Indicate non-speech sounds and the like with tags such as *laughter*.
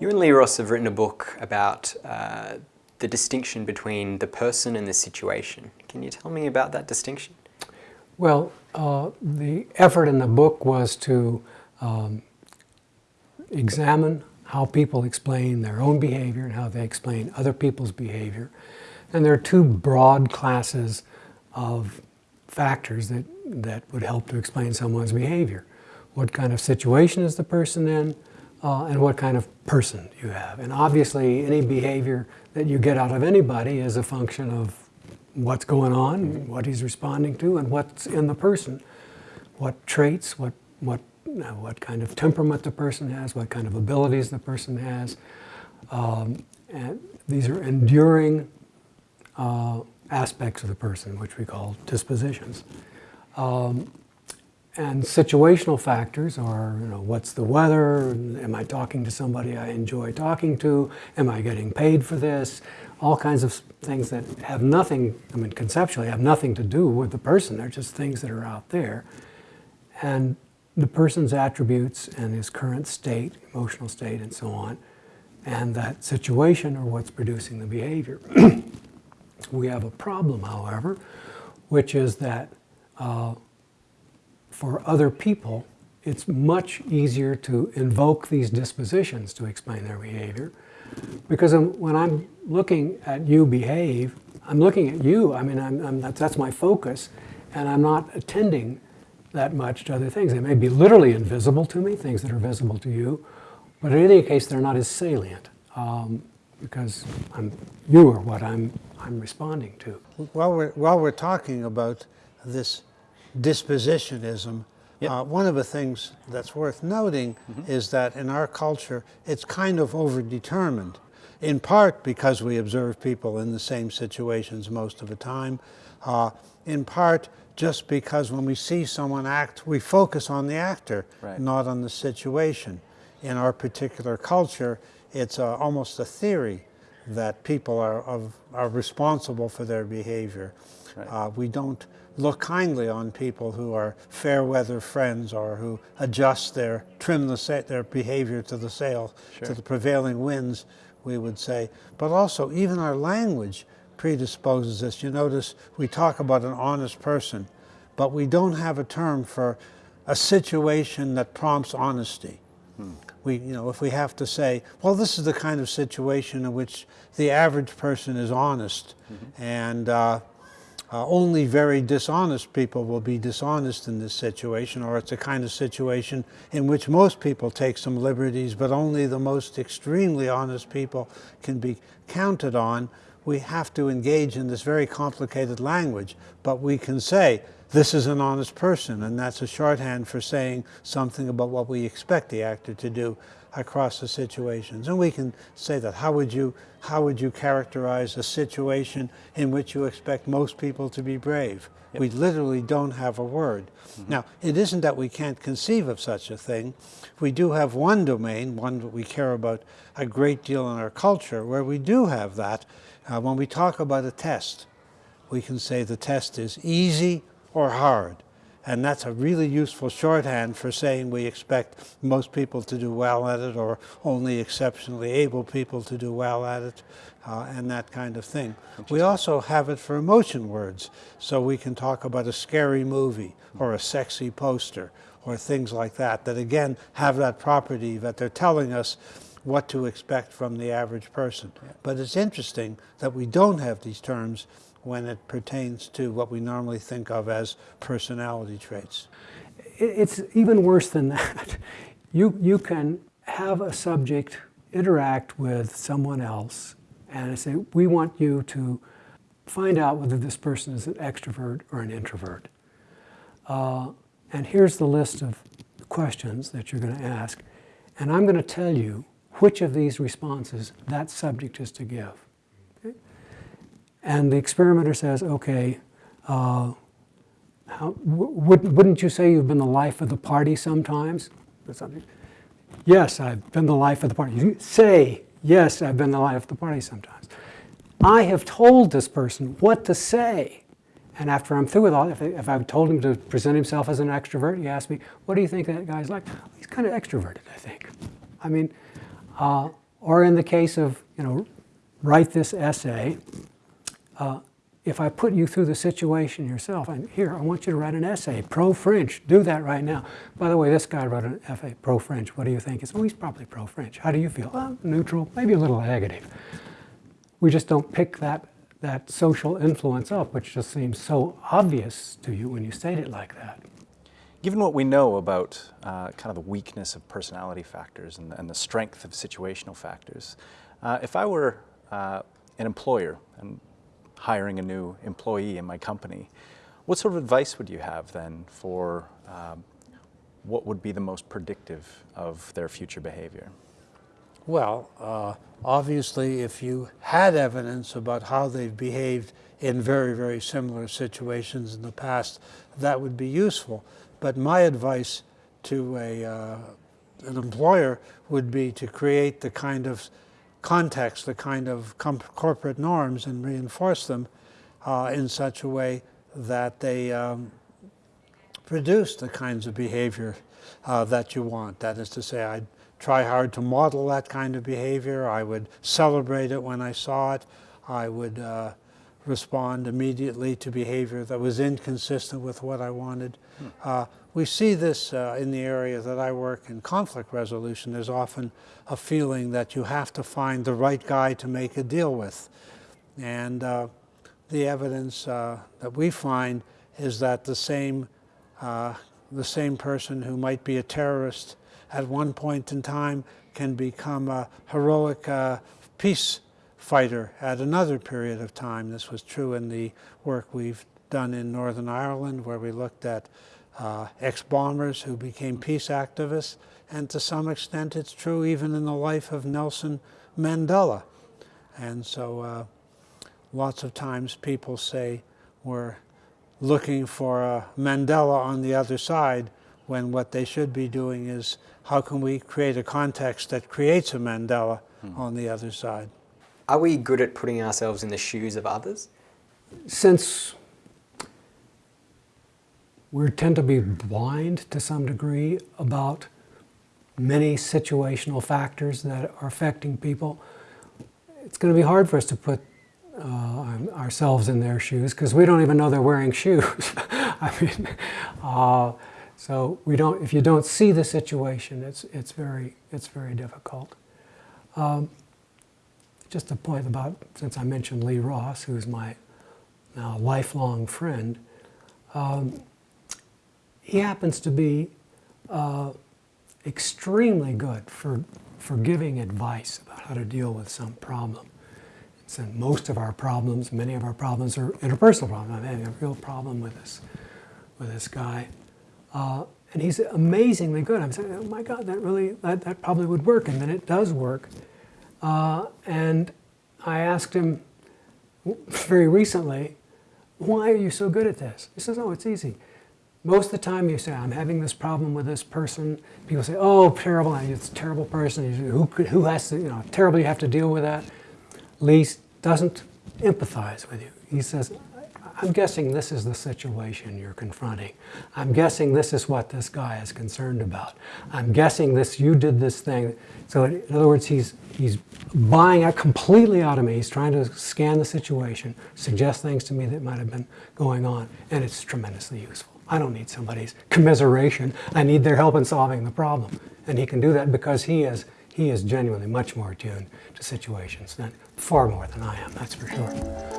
You and Lee Ross have written a book about uh, the distinction between the person and the situation. Can you tell me about that distinction? Well, uh, the effort in the book was to um, examine how people explain their own behavior and how they explain other people's behavior. And there are two broad classes of factors that, that would help to explain someone's behavior. What kind of situation is the person in, uh, and what kind of person you have. And obviously, any behavior that you get out of anybody is a function of what's going on, what he's responding to, and what's in the person. What traits, what, what, what kind of temperament the person has, what kind of abilities the person has. Um, and these are enduring uh, aspects of the person, which we call dispositions. Um, and situational factors are, you know, what's the weather? Am I talking to somebody I enjoy talking to? Am I getting paid for this? All kinds of things that have nothing, I mean, conceptually have nothing to do with the person. They're just things that are out there. And the person's attributes and his current state, emotional state, and so on, and that situation are what's producing the behavior. *clears throat* we have a problem, however, which is that uh, for other people, it's much easier to invoke these dispositions to explain their behavior. Because when I'm looking at you behave, I'm looking at you, I mean, I'm, I'm, that's, that's my focus, and I'm not attending that much to other things. They may be literally invisible to me, things that are visible to you, but in any case, they're not as salient um, because I'm, you are what I'm, I'm responding to. While we're, while we're talking about this dispositionism. Yep. Uh, one of the things that's worth noting mm -hmm. is that in our culture, it's kind of overdetermined, in part because we observe people in the same situations most of the time, uh, in part just because when we see someone act, we focus on the actor, right. not on the situation. In our particular culture, it's uh, almost a theory that people are, of, are responsible for their behavior. Right. Uh, we don't look kindly on people who are fair weather friends or who adjust their, trim the, their behavior to the sail, sure. to the prevailing winds, we would say. But also, even our language predisposes us. You notice we talk about an honest person, but we don't have a term for a situation that prompts honesty. Hmm. We, you know, if we have to say, well, this is the kind of situation in which the average person is honest, mm -hmm. and uh, uh, only very dishonest people will be dishonest in this situation, or it's a kind of situation in which most people take some liberties, but only the most extremely honest people can be counted on. We have to engage in this very complicated language, but we can say, this is an honest person, and that's a shorthand for saying something about what we expect the actor to do across the situations. And we can say that. How would you, how would you characterize a situation in which you expect most people to be brave? Yep. We literally don't have a word. Mm -hmm. Now, it isn't that we can't conceive of such a thing. We do have one domain, one that we care about a great deal in our culture, where we do have that. Uh, when we talk about a test, we can say the test is easy or hard. And that's a really useful shorthand for saying we expect most people to do well at it or only exceptionally able people to do well at it uh, and that kind of thing. We also have it for emotion words. So we can talk about a scary movie or a sexy poster or things like that, that again have that property that they're telling us what to expect from the average person. But it's interesting that we don't have these terms when it pertains to what we normally think of as personality traits. It's even worse than that. *laughs* You, you can have a subject interact with someone else and say, we want you to find out whether this person is an extrovert or an introvert. Uh, and here's the list of questions that you're going to ask. And I'm going to tell you which of these responses that subject is to give. And the experimenter says, okay, uh, how, wouldn't you say you've been the life of the party sometimes? Yes, I've been the life of the party. You say, yes, I've been the life of the party sometimes. I have told this person what to say. And after I'm through with all, if, if I've told him to present himself as an extrovert, he asks me, what do you think that guy's like? He's kind of extroverted, I think. I mean, uh, Or in the case of, you know, write this essay, uh, if I put you through the situation yourself, and here, I want you to write an essay, pro-French, do that right now. By the way, this guy wrote an essay, pro-French, what do you think? Oh, he's probably pro-French. How do you feel? Oh, neutral, maybe a little negative. We just don't pick that, that social influence up, which just seems so obvious to you when you state it like that. Given what we know about uh, kind of the weakness of personality factors and, and the strength of situational factors, uh, if I were uh, an employer and hiring a new employee in my company, what sort of advice would you have then for um, what would be the most predictive of their future behavior? Well, uh, obviously, if you had evidence about how they've behaved in very, very similar situations in the past, that would be useful. But my advice to a, uh, an employer would be to create the kind of context, the kind of corporate norms and reinforce them uh, in such a way that they um, produce the kinds of behavior uh, that you want. That is to say, I'd try hard to model that kind of behavior. I would celebrate it when I saw it. I would uh, respond immediately to behavior that was inconsistent with what I wanted. Hmm. We see this uh, in the area that I work in conflict resolution. There's often a feeling that you have to find the right guy to make a deal with. And uh, the evidence uh, that we find is that the same, uh, the same person who might be a terrorist at one point in time can become a heroic uh, peace fighter at another period of time. This was true in the work we've done in Northern Ireland where we looked at uh, ex-bombers who became peace activists and to some extent it's true even in the life of Nelson Mandela. And so uh, lots of times people say we're looking for a Mandela on the other side when what they should be doing is how can we create a context that creates a Mandela hmm. on the other side. Are we good at putting ourselves in the shoes of others? Since we tend to be blind to some degree about many situational factors that are affecting people, it's going to be hard for us to put uh, ourselves in their shoes because we don't even know they're wearing shoes. *laughs* I mean, uh, so we don't. If you don't see the situation, it's it's very it's very difficult. Um, just a point about since I mentioned Lee Ross, who's my now lifelong friend. Um, he happens to be uh, extremely good for for giving advice about how to deal with some problem. So most of our problems, many of our problems are interpersonal problems. I'm having a real problem with this, with this guy. Uh, and he's amazingly good. I'm saying, oh my God, that really, that, that probably would work. And then it does work. Uh, and I asked him *laughs* very recently, why are you so good at this? He says, oh, it's easy. Most of the time you say, I'm having this problem with this person. People say, oh, terrible, it's a terrible person. Who, who has to, you know, terrible you have to deal with that. Lee doesn't empathize with you. He says, I'm guessing this is the situation you're confronting. I'm guessing this is what this guy is concerned about. I'm guessing this, you did this thing. So in other words, he's, he's buying it completely out of me. He's trying to scan the situation, suggest things to me that might have been going on, and it's tremendously useful. I don't need somebody's commiseration. I need their help in solving the problem. And he can do that because he is he is genuinely much more attuned to situations than far more than I am, that's for sure.